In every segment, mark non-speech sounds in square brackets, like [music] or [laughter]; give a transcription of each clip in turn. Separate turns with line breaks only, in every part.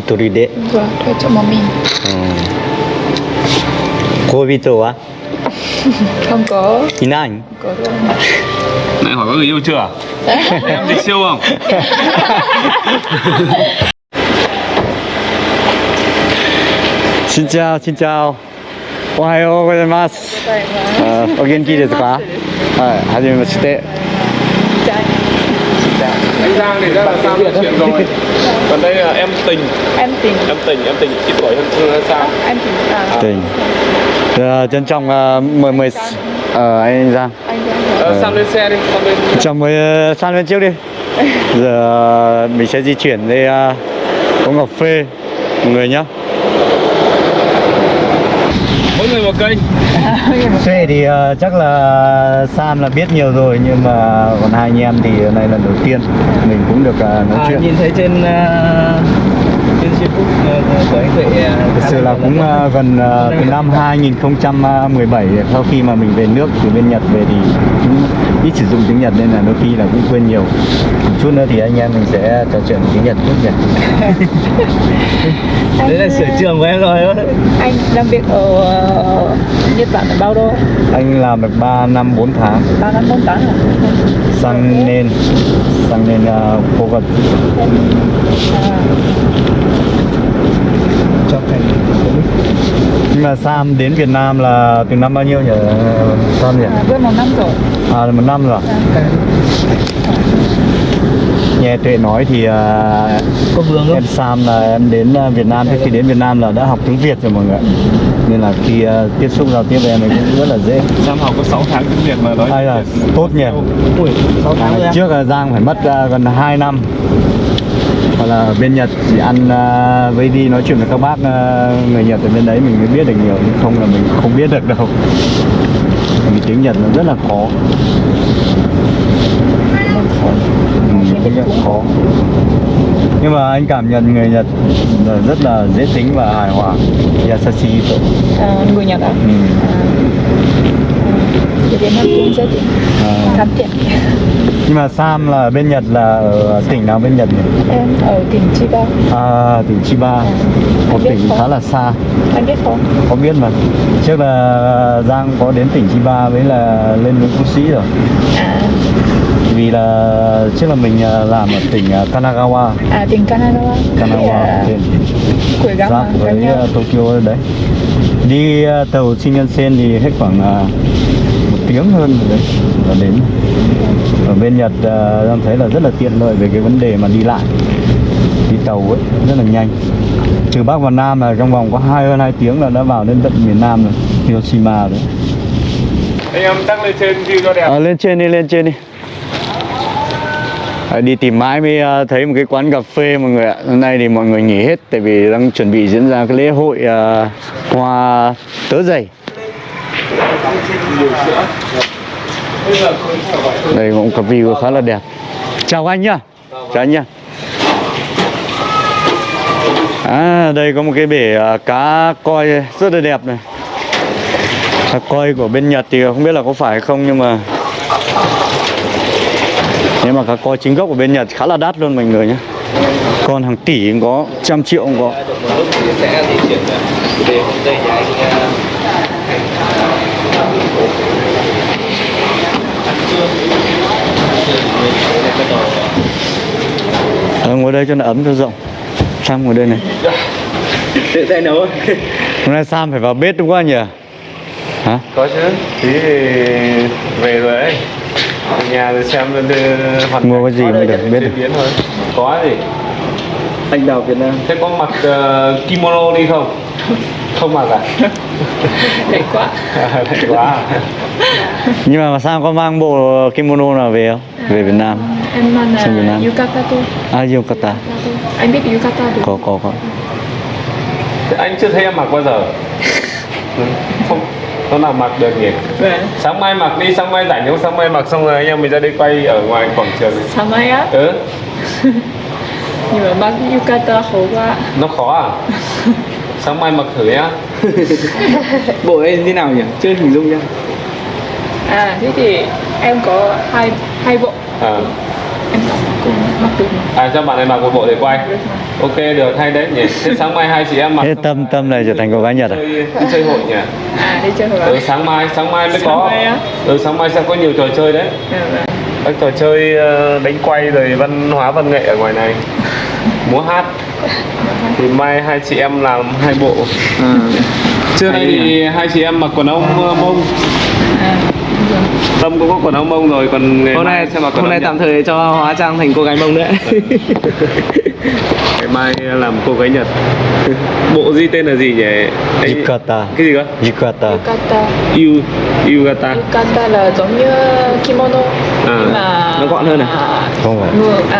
一人で。う
ん。恋人は？[laughs]
いな
い？ね、
好像
又这。你希望。新朝、新朝。おは
ようございま
す。お
元気ですか？はい、はじめまして。
新
朝。新朝、你在上面签东西。Còn đây là em tình
Em tình
Em tình, em tình ít tuổi hơn hơn Sam
Em tình à
Tình. Ờ, trân trọng ờ, mời mời ờ, anh Giang.
Anh Giang
Ờ, Sam lên xe đi, Sam lên
Chào mời ờ, San lên trước đi. [laughs] Giờ ờ, mình sẽ di chuyển đi ờ, uống cà phê mọi người nhá.
Mỗi người một kênh. [laughs]
Phê thì ờ, chắc là Sam là biết nhiều rồi nhưng mà còn hai anh em thì này lần đầu tiên mình cũng được ờ, nói
À,
chuyện.
nhìn thấy trên uh, trên Facebook uh, của anh Tuệ uh,
Thực sự là cũng ờ, gần ờ, từ năm 2017 sau khi mà mình về nước từ bên Nhật về thì cũng ít sử dụng tiếng Nhật nên là đôi khi là cũng quên nhiều. Một chút nữa thì anh em mình sẽ trò chuyện tiếng Nhật chút nhỉ. [laughs]
đấy là sở trường của em rồi
Anh làm việc ở ờ, Nhật Bản là bao lâu?
Anh làm được 3 năm 4 tháng
3 năm 4 tháng à?
sang nên sang nên uh, phố vật
À,
cho thành
nhưng mà Sam đến Việt Nam là từ năm bao nhiêu nhỉ? Sam nhỉ?
À, gần một năm rồi.
À là một năm rồi
à,
nghe Tuệ nói thì uh,
có vướng không?
em Sam là em đến uh, Việt Nam. Trước khi đến Việt Nam là đã học tiếng Việt rồi mọi người nên là khi uh, tiếp xúc giao tiếp với em cũng rất là dễ.
Sam học có 6 tháng tiếng Việt mà nói
hay là tốt nhỉ?
Ui sáu tháng rồi
à,
à?
trước là Giang phải mất uh, gần 2 năm hoặc là bên Nhật chỉ ăn uh, với đi nói chuyện với các bác uh, người Nhật ở bên đấy mình mới biết được nhiều. Nhưng không là mình không biết được đâu. Vì tiếng Nhật nó rất là khó. Tiếng Nhật khó. Nhưng mà anh cảm nhận người Nhật rất là dễ tính và hài hòa. Yasashi
à, người Nhật à?
ừ.
à. Việt Nam cũng rất
à,
thân thiện
nhưng mà Sam là ở bên Nhật là ở tỉnh nào bên Nhật nhỉ?
Em ở tỉnh Chiba.
À, tỉnh Chiba. Một
Anh biết
tỉnh
không?
khá là xa.
Anh biết không?
có biết mà. Trước là Giang có đến tỉnh Chiba với là lên núi Phú Sĩ rồi.
À,
vì là trước là mình à, làm ở tỉnh à, Kanagawa.
À tỉnh Kanagawa.
Kanagawa
à,
trên
Quế gắm
giáp
à,
với à, Tokyo đấy. Đi à, tàu Shinkansen thì hết khoảng à, một tiếng hơn rồi đấy. Là đến ở bên Nhật à, Giang thấy là rất là tiện lợi về cái vấn đề mà đi lại đi tàu ấy rất là nhanh từ Bắc vào Nam là trong vòng có hai hơn hai tiếng là đã vào đến tận miền Nam rồi Hiroshima rồi
Anh em tăng lên trên view cho đẹp
À, lên trên đi, lên trên đi. À, đi tìm mãi mới à, thấy một cái quán cà phê mọi người ạ. Hôm nay thì mọi người nghỉ hết tại vì đang chuẩn bị diễn ra cái lễ hội à, hoa tớ dày. Đây cũng có view khá là đẹp. Chào anh nhá. Chào anh nhá. À, đây có một cái bể à, cá coi rất là đẹp này. Cá coi của bên Nhật thì không biết là có phải không nhưng mà nếu mà cá coi chính gốc của bên Nhật khá là đắt luôn mọi người nhé Con hàng tỷ cũng có, trăm triệu cũng có
một lúc thì sẽ di chuyển về hôm đây nhà anh uh,
Ờ, ngồi đây cho nó ấm cho rộng Sam ngồi đây này
tự tay nấu
Hôm nay Sam phải vào bếp đúng không nhỉ? Hả?
Có chứ Tí thì về rồi ấy Ở nhà rồi xem hoàn
Mua cái gì mới được biết được.
biến thôi Có gì
anh đào Việt Nam
Thế có mặc ờ, kimono đi không? Không mặc à?
Đẹp quá
Lạnh quá à?
Nhưng mà Sam có mang bộ kimono nào về không? Về Việt Nam
Em
Việt
là. Yukata thôi
À, yukata.
Anh biết Yukata được.
Có, có, có.
Thế Anh chưa thấy em mặc bao giờ? [laughs] Không Hôm nào mặc được nhỉ?
Vâng.
Sáng mai mặc đi, sáng mai rảnh không? Sáng mai mặc xong rồi anh em mình ra đây quay ở ngoài quảng trường. Này.
Sáng mai á?
Ừ, [laughs]
Nhưng mà mang Yukata khó quá.
Nó khó à? [laughs] Sáng mai mặc thử nhá.
Bộ ấy thế nào nhỉ? Chưa hình dung nha
À thế thì em có hai hai bộ.
À,
em mặc được
À cho bạn này mặc một bộ để quay? Ok được hay đấy nhỉ. Thế sáng mai hai chị em mặc.
Thế tâm tâm này trở thành cô gái nhật à?
Đi chơi hội nhỉ?
À đi chơi hội.
Ừ sáng mai, sáng mai mới
Sáng
có.
mai?
Ừ sáng mai sẽ có nhiều trò chơi đấy.
Dạ vâng.
Các trò chơi ờ, đánh quay rồi văn hóa văn nghệ ở ngoài này. Múa hát. Thì mai hai chị em làm hai bộ. Trước đây thì hai chị em mặc quần áo ờ, mông.
À.
Tâm cũng có quần áo mông rồi còn ngày
hôm nay
mặc quần
hôm nay tạm thời cho hóa trang thành cô gái mông nữa.
Ngày mai làm cô gái Nhật. Bộ gì tên là gì nhỉ? Anh-
yukata
Cái gì cơ?
yukata
yukata
Yu, Yugata.
Yukata là giống như kimono.
À,
nhưng mà
nó gọn hơn à?
không phải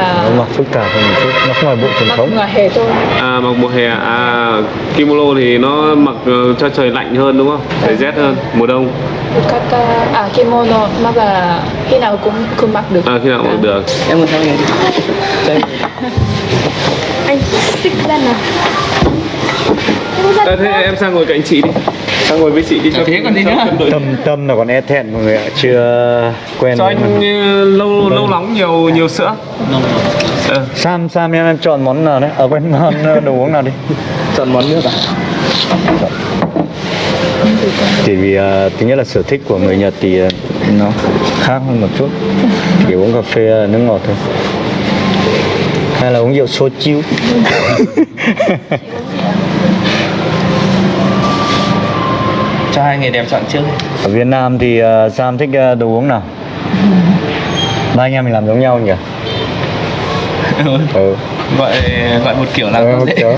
à
nó mặc phức tạp hơn một chút nó không phải bộ truyền
mặc
thống
ngoài hè thôi
À mặc mùa hè à kimono thì nó mặc ờ, cho trời lạnh hơn đúng không? Trời rét hơn mùa đông.
yukata à kimono mà là khi nào cũng cũng mặc được
À khi nào mặc được.
em muốn theo nghề
anh xích ra nào
À, thế em sang ngồi cạnh chị đi. Sang ngồi với chị đi cho
thế còn gì
cho
nữa?
tâm tâm là còn e thẹn mọi người ạ chưa quen
Cho anh lâu lâu nóng nhiều nhiều sữa. Ờ,
Sam Sam em em chọn món nào đấy? Ở quên món ờ, đồ uống nào đi.
Chọn món nước à?
Chỉ vì uh, thứ nhất là sở thích của người Nhật thì ờ, nó khác hơn một chút. Chỉ uống cà phê ờ, nước ngọt thôi. Hay là uống rượu soju [laughs]
hai người đẹp chọn trước.
Ở Việt Nam thì ờ, Sam thích ờ, đồ uống nào? Ba anh em mình làm giống nhau nhỉ? [laughs] Ừ.
gọi gọi một kiểu là
Ừ,
không dễ.
kiểu.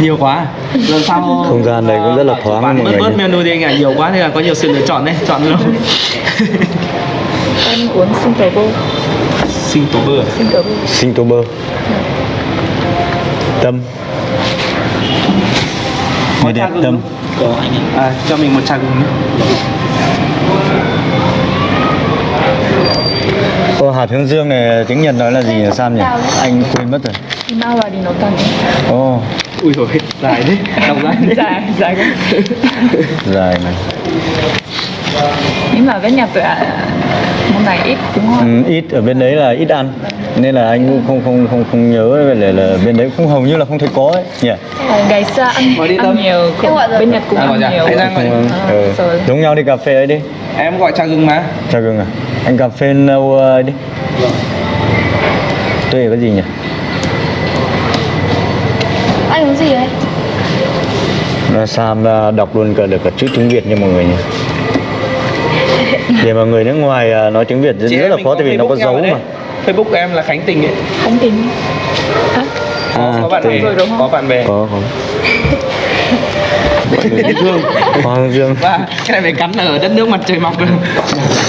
nhiều quá. Lần sau
Không gian này cũng rất là thoáng
bạn bớt
người
bớt menu đi anh ạ. Nhiều quá nên là có nhiều sự lựa chọn đấy. Chọn luôn.
Em uống sinh tố bơ
sinh tố bơ
sinh tố bơ
tâm. người đẹp tâm
có anh ạ. À, cho mình một trà gừng nữa
Ô, hạt hướng dương này tiếng Nhật nói là gì nhỉ? Sam nhỉ? Anh quên mất rồi.
Đi nấu tàn
Ồ
ui rồi dài đấy đọc [laughs] dài
dài dài
dài này
nhưng mà với nhà tụi à, món này ít đúng không?
Ừ, ít ở bên đấy là ít ăn. Nên là anh cũng không không không không nhớ về là, là bên đấy cũng hầu như là không thấy có ấy nhỉ?
À, ngày xưa ăn ăn nhiều cũng, bên nhật cũng
À,
ăn nhiều.
Ra ngoài.
không,
À,
ừ.
rồi.
giống nhau đi cà phê ấy đi.
Em gọi trà gừng mà.
Chào gừng à? Anh cà phê nâu ấy đi. Tuệ có gì nhỉ?
Anh uống gì đấy?
Là Sam đọc luôn cả được cả chữ tiếng Việt nha mọi người nhỉ để mà người nước ngoài à, nói tiếng Việt rất,
Chị
rất là khó tại vì nó có dấu mà.
Facebook em là Khánh Tình ấy.
Không tin Hả?
à,
có bạn bè.
Rồi đúng không?
có bạn bè.
Có có
dễ thương. [laughs]
Hoàng Dương
và cái này phải cắn ở đất nước mặt trời mọc rồi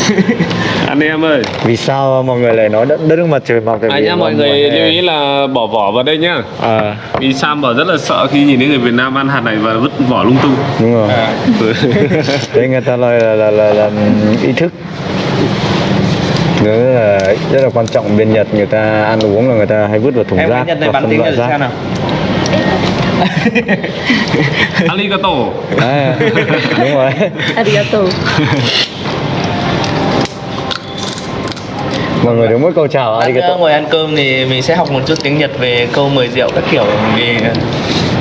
[laughs]
anh em ơi.
vì sao mọi người lại nói đất, đất nước mặt trời mọc?
À
vào
mọi người lưu ý là bỏ vỏ vào đây nhá.
à.
Vì Sam bảo rất là sợ khi nhìn thấy người Việt Nam ăn hạt này và vứt vỏ lung tung.
đúng rồi.
À, [laughs]
đấy người ta nói là là, là, là ý thức. Rất là rất là quan trọng bên Nhật người ta ăn uống là người ta hay vứt vào thùng
em
rác
nói Nhật này
phân
tiếng Nhật xem nào [laughs]
Arigato.
à, đúng rồi
arigato
mọi người đúng mỗi câu chào
Ăn,
arigato
ngồi ăn cơm thì mình sẽ học một chút tiếng Nhật về câu mời rượu các kiểu vì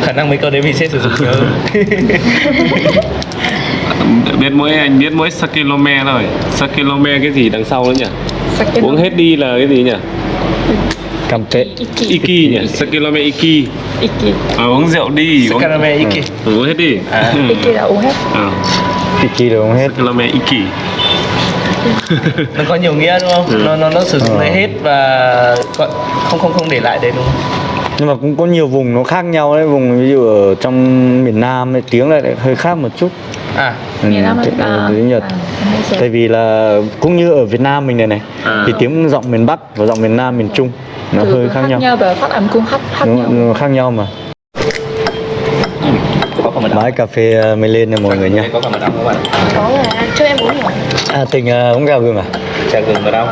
khả năng mấy câu đấy mình sẽ sử dụng nhiều [laughs]
biết mỗi anh biết mỗi sakilome thôi. Sakilome cái gì đằng sau nữa nhỉ?
sake
Uống hết đi là cái gì nhỉ?
cầm tệ
iki
Iki nhỉ? Sakilome iki.
Iki
À, uống rượu đi. Uống,
Sakarame Iki
Ừ, uống hết đi.
À.
iki là uống hết
À,
iki được không hết
Sakilome iki.
nó có nhiều nghĩa đúng không?
Ừ.
Nó nó nó sử dụng lấy hết và không không không để lại đấy đúng không?
nhưng mà cũng có nhiều vùng nó khác nhau đấy vùng ví dụ ở trong miền Nam ấy, tiếng lại hơi khác một chút
À
Ừ,
miền Nam
tiếng-
à,
Nhật
à, rồi.
tại vì là cũng như ở Việt Nam mình này này
À.
thì tiếng giọng miền Bắc và giọng miền Nam miền Trung nó
Từ
hơi khác nhau
và phát âm cũng khác khác
nó,
nhau
khác nhau mà bãi cà phê ờ, mới lên này mọi người nhá
Có cả mật ong các bạn.
có là cho em uống nhiều
à tình uống gạo gừng à
Trà gừng mật ong.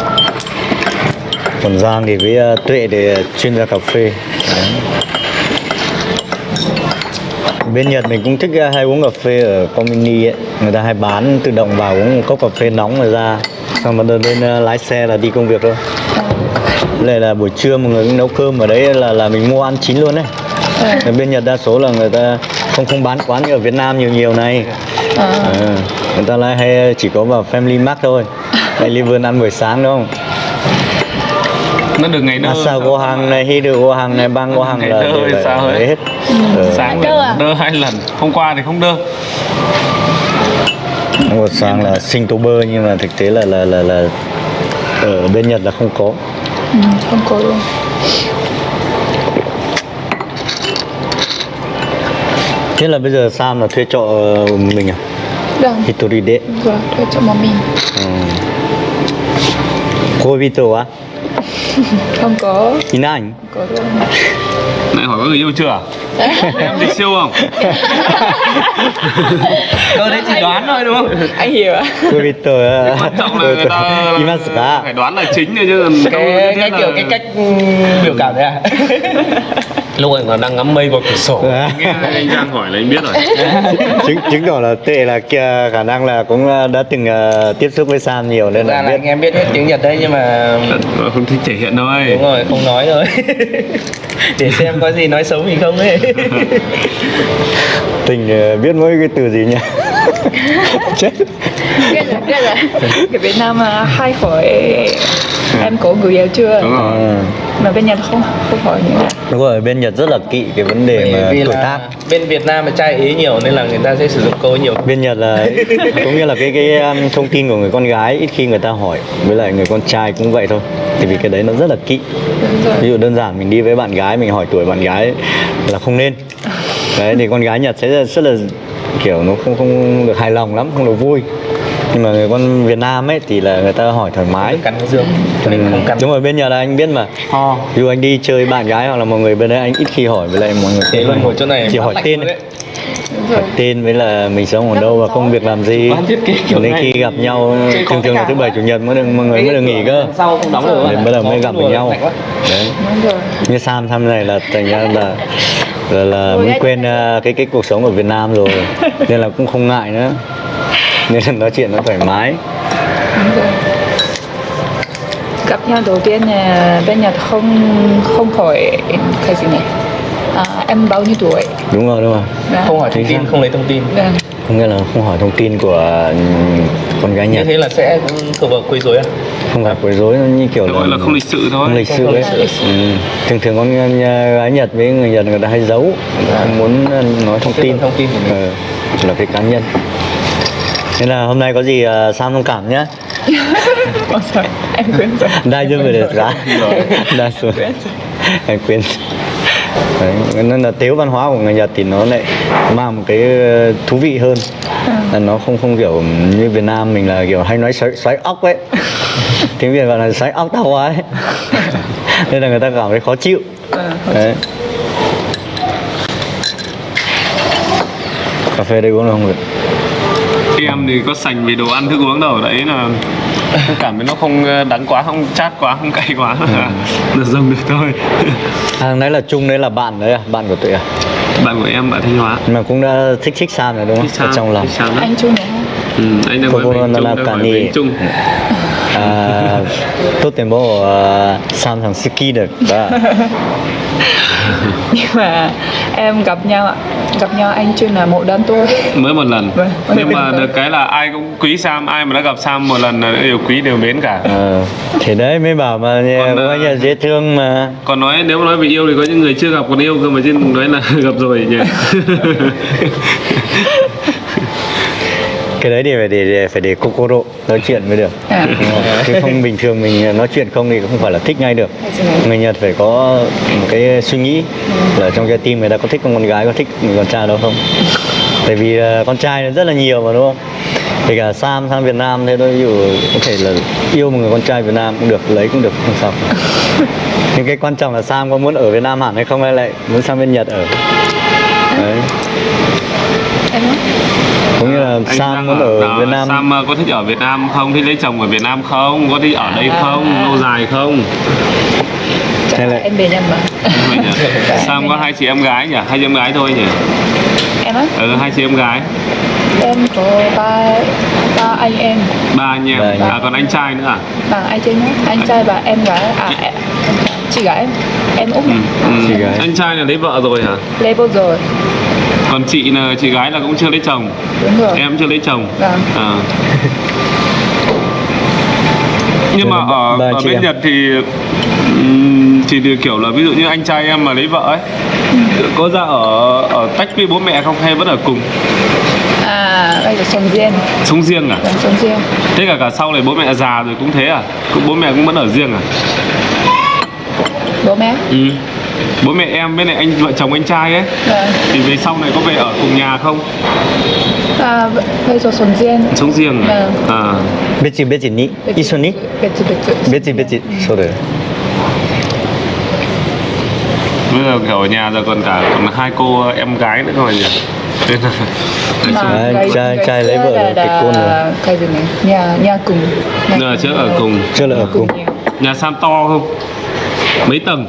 còn Giang thì với Tuệ để chuyên gia cà phê Đấy. Bên Nhật mình cũng thích uh, hay uống cà phê ở Comini ấy. Người ta hay bán tự động vào uống một cốc cà phê nóng rồi ra. Xong mà lên uh, lái xe là đi công việc thôi. Đây là buổi trưa mọi người cũng nấu cơm ở đấy là là mình mua ăn chín luôn đấy. Ở bên Nhật đa số là người ta không không bán quán như ở Việt Nam nhiều nhiều này.
À.
Ờ, người ta lại hay chỉ có vào Family Mart thôi. Hay Liver ăn buổi sáng đúng không?
Nó được ngày đơ
Asa go hàng này, Hidu go hàng này, Bang go hàng
Ngày
là
sao
hết Ờ,
sáng
Đơ à?
đơ hai lần hôm qua thì không đơ.
Một sáng là sinh tố bơ nhưng mà thực tế là là là là ở bên Nhật là không có.
Ừ, không có luôn.
Thế là bây giờ Sam là thuê trọ mình à?
Vâng.
Hitoride
vâng thuê cho một mình.
Ừ. cô Vito á [laughs]
không có.
Anh
không có luôn
lại hỏi có người yêu chưa? [laughs] Em dịch siêu không? [laughs]
Câu đấy chỉ đoán thôi đúng không?
anh hiểu ạ.
Cô Vito á
quan trọng là người ta phải đoán là chính thôi chứ
cái cái
là-
kiểu cái cách biểu cảm đấy à lúc anh còn đang ngắm mây qua cửa sổ.
Nghe anh Giang hỏi là anh biết rồi. [laughs]
Chứng chứng tỏ là tệ là kia khả năng là cũng uh, đã từng uh, tiếp xúc với Sam nhiều nên là
là
biết.
anh em biết hết tiếng Nhật đấy nhưng mà
Ờ, không thích thể hiện thôi
đúng rồi không nói rồi. [laughs] Để xem có gì nói xấu mình không ấy.
Tình uh, biết mỗi cái từ gì nhỉ [laughs] [laughs] chết.
Biết rồi biết rồi. Ở Việt Nam mà hay hỏi em có người yêu chưa?
Đúng rồi.
Mà bên Nhật không không hỏi nữa
đúng rồi bên Nhật rất là kỵ cái vấn đề mà tuổi
là
tác.
bên Việt Nam mà trai ý nhiều nên là người ta sẽ sử dụng câu nhiều.
Bên Nhật là [laughs] cũng như là cái cái um, thông tin của người con gái ít khi người ta hỏi với lại người con trai cũng vậy thôi. Thì vì cái đấy nó rất là
rồi.
Ví dụ đơn giản mình đi với bạn gái mình hỏi tuổi bạn gái là không nên. Đấy thì con gái Nhật sẽ rất là kiểu nó không không được hài lòng lắm không được vui. Nhưng mà người con Việt Nam ấy thì là người ta hỏi thoải mái.
Cắn cái dương cho nên không cắn.
đúng rồi bên Nhật là anh biết mà.
Ho
ví dụ anh đi chơi bạn gái hoặc là mọi người bên đấy anh ít khi hỏi với lại mọi người
thế luôn ngồi chỗ này
chỉ hỏi tên
rồi.
tên với là mình sống ở đâu và công việc làm gì. Đến
này.
khi gặp nhau thường thường là thứ bảy chủ nhật mới được mọi người mới được nghỉ cơ.
sau không đóng
Để bắt đầu mới gặp được nhau. đấy.
Đúng rồi.
Như Sam thăm này là thành ra là là, là
Ôi,
muốn
anh-
quên uh, cái cái cuộc sống ở Việt Nam rồi nên là cũng không ngại nữa. Nên là nói chuyện nó thoải mái.
Rồi. Gặp nhau đầu tiên là bên Nhật không không hỏi cái gì này à, em bao nhiêu tuổi?
Đúng rồi đúng rồi.
Dạ.
không hỏi thông tin không lấy thông tin.
Vâng.
không nghĩa là không hỏi thông tin của ừm, con gái
như
Nhật.
Thế là sẽ vào quấy rối à
không gặp quấy rối nó như kiểu
gọi là không lịch sự thôi.
không lịch sự ấy. Ừ. thường thường con gái Nhật với người Nhật người ta hay giấu người ta muốn uh, nói thông tin.
thông tin của mình.
ừ. là cái cá nhân. Nên là hôm nay có gì uh, Sam thông cảm nhé [laughs]
em quên rồi. [laughs]
Đai dương về được giá. [laughs] Đai xuống em quên Đấy, nên là tiếu văn hóa của người Nhật thì nó lại mang một cái ờ, thú vị hơn. Là nó không không kiểu như Việt Nam mình là kiểu hay nói xoáy, xoáy óc ấy tiếng Việt gọi là xoáy óc tao ấy. [laughs] Nên là người ta cảm thấy khó chịu. Đấy. cà phê đây uống được không được
em thì có sành về đồ ăn thức uống đâu đấy là cảm thấy nó không ờ, đắng quá không chát quá không cay quá. [laughs] Được dùng được thôi.
À, nãy là chung đấy là bạn đấy à? Bạn của tụi à?
Bạn của em ở thanh hóa.
Mà cũng đã thích thích Sam rồi đúng không?
Thích sao?
ở trong lòng.
Thích đó?
anh chung nữa
ừ, anh đang nói
Cô
chung
là cả nì à, tốt tiền bộ uh, Samsung được đó
nhưng mà em gặp nhau gặp nhau anh chưa là một đơn tôi
mới một lần.
Vâng,
nhưng mà được cái là ai cũng quý Sam ai mà đã gặp Sam một lần là đều quý đều mến cả.
À, thì đấy mới bảo mà
còn,
bao giờ dễ thương mà.
còn nói nếu mà nói về yêu thì có những người chưa gặp còn yêu cơ mà trên nói là [laughs] gặp rồi nhỉ. [laughs]
cái đấy thì phải để, để phải để kokoro nói chuyện mới được.
À.
Chứ không bình thường mình nói chuyện không thì không phải là thích ngay được.
Đấy.
người Nhật phải có một cái suy nghĩ là trong trái tim người ta có thích con gái có thích con trai đâu không? Tại vì con trai rất là nhiều mà đúng không? Kể cả Sam sang Việt Nam thế thôi dụ có thể là yêu một người con trai Việt Nam cũng được lấy cũng được không sao. Nhưng cái quan trọng là Sam có muốn ở Việt Nam hẳn hay không hay lại muốn sang bên Nhật ở? Đấy
em nói
có nghĩa là
Anh
Sam muốn ở
đó,
Việt Nam.
Sam ờ, có thích ở Việt Nam không? Thích lấy chồng ở Việt Nam không? Có thích ở đây
À.
không? Lâu dài không?
Hay là
em về nhầm mà.
Vậy nhỉ? [laughs] Sam có hai chị em gái nhỉ? Hai chị em gái thôi nhỉ?
Em á?
Ừ, hai chị em gái.
Em có ba ba anh em.
Ba anh em. À
em.
còn anh trai nữa à?
Bằng anh trai nhé anh trai và em gái. À em, chị gái em. Út
ừ. ừ.
Chị gái.
anh trai là lấy vợ rồi hả?
Level rồi
còn chị là chị gái là cũng chưa lấy chồng.
Đúng rồi.
Em chưa lấy chồng.
Vâng.
à. [laughs] nhưng mà
là
ở
ba
ở bên
em.
Nhật thì được kiểu là ví dụ như anh trai em mà lấy vợ ấy có ra ở ở tách với bố mẹ không hay vẫn ở cùng?
À bây giờ sống riêng.
Sống riêng à?
Sống riêng.
Thế cả cả sau này bố mẹ già rồi cũng thế à? Cũng bố mẹ cũng vẫn ở riêng à?
Bố mẹ?
Ừ bố mẹ em bên này anh vợ chồng anh trai ấy.
Đấy.
thì về sau này có về ở cùng nhà không?
À về rồi sống riêng
sống riêng à.
Biết gì biết gì nhỉ ít
xuân nhỉ
biết gì biết gì sao đấy
bây giờ kiểu ở nhà giờ còn cả còn hai cô em gái nữa rồi nhỉ? Nên
trai
cái
trai lấy vợ
là cái côn rồi nhà nhà cùng. Nhà
chưa ở cùng.
Chưa là ở cùng
nhà,
nhà san to không? Mấy tầng?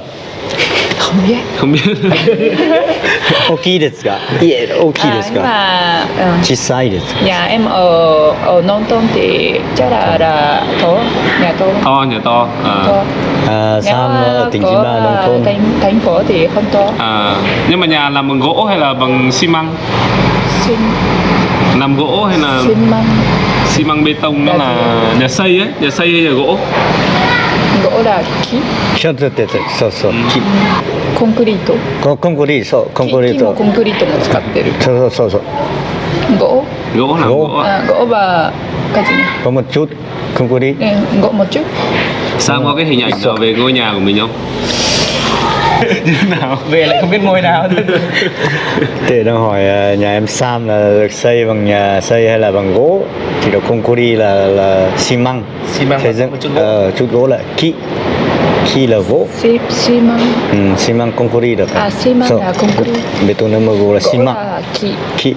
không biết.
Không biết. [laughs]
Oki desu ga. Yeah oki desu ga
à, ờ, em ở ở non tôn thì chắc là là to nhà to
to nhà to. À,
to.
À, sam tỉnh chín ba nông thôn?
Thành thành phố thì không to.
À nhưng mà nhà làm bằng gỗ hay là bằng xi măng?
Xin
làm gỗ hay là
xi măng.
xi măng bê tông nó
là
nhà xây ấy nhà xây hay nhà gỗ?
gỗ là khí
ちょっと待ってそうそう木
コンクリート
ココンクリそうコンクリート
木もコンクリートも使ってる
そうそうそうそう
gỗ
gỗ làm
Gỗ.
gỗ à.
à, gỗ và cái gì nhỉ
có một chút không có đi
Ừ, gỗ một chút
Sam có cái hình ảnh nào về ngôi nhà của mình không như thế nào
về lại không biết ngôi nào [laughs]
Tệ đang hỏi à, nhà em Sam là được xây bằng nhà xây hay là bằng gỗ thì được concrete là là xi măng
Xi măng
xây dựng
một chút gỗ.
ờ, chút gỗ lại. Ki ki là gỗ.
Xi xi măng.
Ừ, xi măng concrete được
à xi măng là concrete.
bê tông mơ gỗ là xi măng.
là khí
ki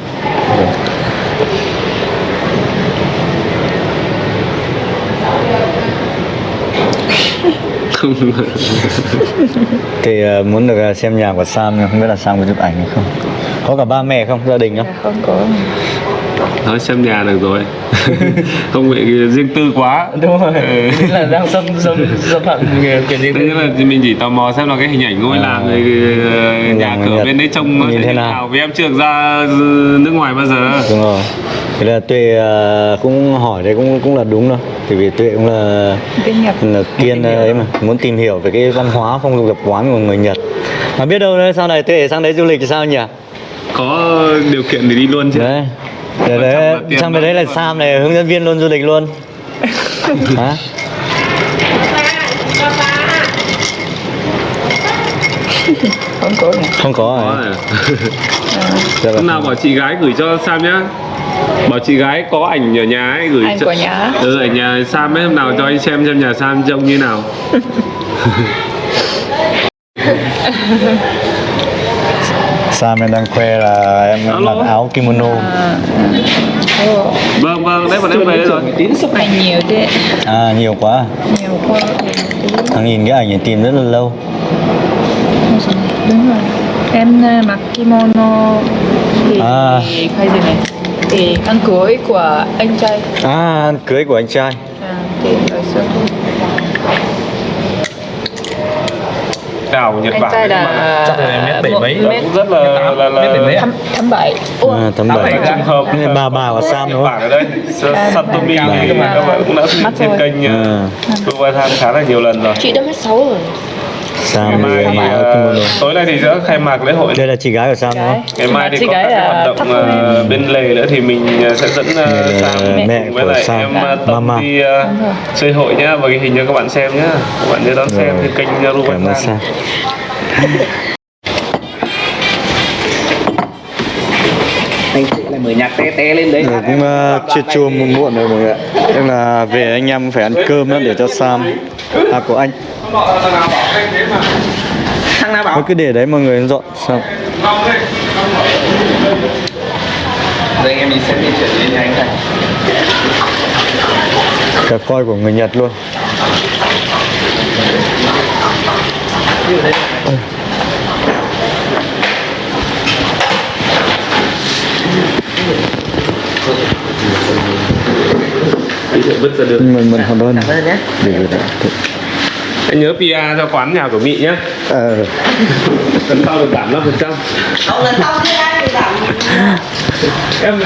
[laughs] thì à, muốn được à, xem nhà của Sam không biết là Sam có chụp ảnh hay không? Có cả ba mẹ không? Gia đình không?
Là không có
nói xem nhà được rồi. [laughs] Không bị riêng tư quá.
Đúng rồi.
Ừ.
Thế là đang xâm xâm xâm phạm kiểu gì
Thế. nên là mình chỉ tò mò xem là cái hình ảnh ngôi
À.
làng nhà cửa
Nhật
bên đấy trông nó
nhìn thế nào?
nào? Vì em chưa được ra nước ngoài bao giờ.
Đúng rồi. Thế là tuệ à, cũng hỏi đấy cũng cũng là đúng đâu thì vì tuệ cũng là
bên Nhật.
là kiên ấy mà muốn tìm hiểu về cái văn hóa phong tục tập quán của người Nhật. Mà biết đâu đấy sau này tuệ sang đấy du lịch thì sao nhỉ?
Có điều kiện thì đi luôn chứ.
Đấy để
trọng
đấy
thôi.
bên đấy là Sam này hướng dẫn viên luôn du lịch luôn [laughs] hả
không có nhỉ
không có à
này. [laughs]
Dạ
Hôm
vâng.
nào bảo chị gái gửi cho Sam nhá Bảo chị gái có ảnh ở nhà ấy gửi
Ảnh
cho
của nhà?
Ừ ở nhà Sam ấy hôm nào cho anh xem xem nhà Sam trông như nào [laughs]
Sam em đang khoe là em
Alo.
mặc áo kimono?
À.
Vâng vâng đấy bọn em về đây rồi.
ảnh nhiều thế.
À nhiều quá.
Nhiều quá
thằng nhìn cái ảnh này tìm rất là lâu.
Đúng rồi em ờ, mặc kimono thì
À.
cái gì này? Thì ăn cưới của anh trai.
À cưới của anh trai.
À, thì xưa
Đảo Nhật
anh
Bản.
trai
đấy mà.
là
Chắc là mét bảy mấy.
mét
cũng rất là là, là,
đấy à?
thăm bảy.
À, tấm bảy.
trùng hợp.
Cái bà bà của Sam đúng không?
Ở đây. Sa- Satomi cũng đã trên kênh
à,
Kuwaitan khá là nhiều lần rồi.
Chị đã mét 6 rồi
Sam
ngày mai
thì kimono
tối nay thì sẽ khai mạc lễ hội.
Đây là chị gái của Sam đúng không?
Ngày mai thì
Chị
có
gái
các hoạt động ờ, bên lề nữa thì mình ờ, sẽ dẫn
là
Sam
mẹ
với
của
lại
Sam.
em ờ, Tâm
Mama.
đi
rồi.
chơi hội nhá và ghi hình cho các bạn xem nhá. Các bạn nhớ đón xem trên kênh Ruben
Sam [laughs]
anh mở nhạc té té lên đấy.
Rồi cũng uh, chưa chua muộn muộn rồi mọi người ạ. Em là về anh em phải ăn cơm để cho Sam. À của anh.
Thằng nào bảo
Thôi cứ để đấy mọi người dọn xong.
Anh em mình sẽ di chuyển lên nhanh này
Cả coi của người Nhật luôn.
Đi vứt ra được.
Mình mình hoàn đơn
Cảm ơn nhé.
Để gửi lại
anh nhớ PR cho quán nhà của Mỹ nhé.
Ờ.
Lần sau được giảm 5%
Cậu lần sau kia ai thì giảm.
Em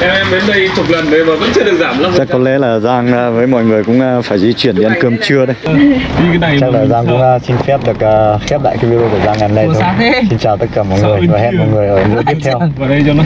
em em đến đây chục lần rồi mà vẫn chưa được giảm 5%
chắc có lẽ là Giang à, với mọi người cũng à, phải di chuyển đi ăn cơm trưa đây
đi cái này
chắc là Giang cũng à, xin phép được khép lại cái video của Giang ngày hôm nay thôi. xin chào tất cả mọi người và hẹn mọi người ở video tiếp theo